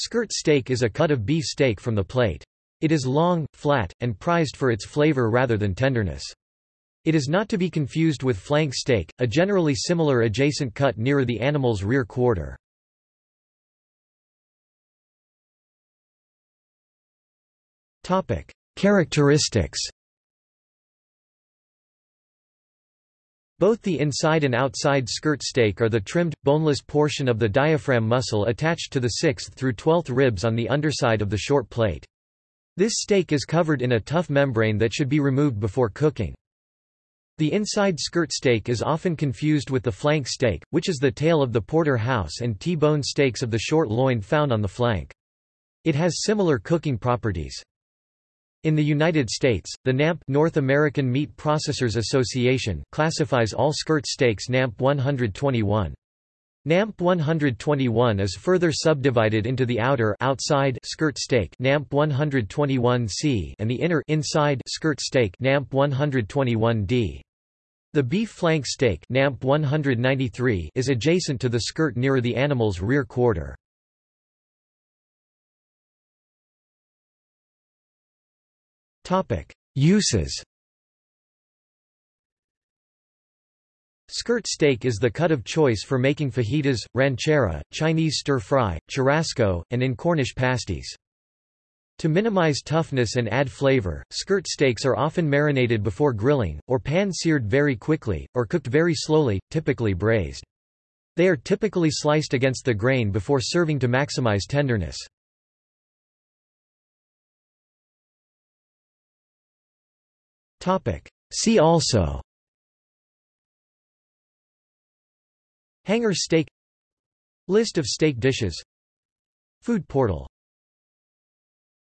Skirt steak is a cut of beef steak from the plate. It is long, flat, and prized for its flavor rather than tenderness. It is not to be confused with flank steak, a generally similar adjacent cut nearer the animal's rear quarter. Characteristics Both the inside and outside skirt steak are the trimmed, boneless portion of the diaphragm muscle attached to the 6th through 12th ribs on the underside of the short plate. This steak is covered in a tough membrane that should be removed before cooking. The inside skirt steak is often confused with the flank steak, which is the tail of the porterhouse and T-bone steaks of the short loin found on the flank. It has similar cooking properties. In the United States, the NAMP North American Meat Processors Association classifies all skirt steaks NAMP 121. NAMP 121 is further subdivided into the outer outside skirt steak NAMP 121C and the inner inside skirt steak NAMP 121D. The beef flank steak NAMP 193 is adjacent to the skirt nearer the animal's rear quarter. Uses Skirt steak is the cut of choice for making fajitas, ranchera, Chinese stir-fry, churrasco, and in Cornish pasties. To minimize toughness and add flavor, skirt steaks are often marinated before grilling, or pan-seared very quickly, or cooked very slowly, typically braised. They are typically sliced against the grain before serving to maximize tenderness. See also. Hanger steak. List of steak dishes. Food portal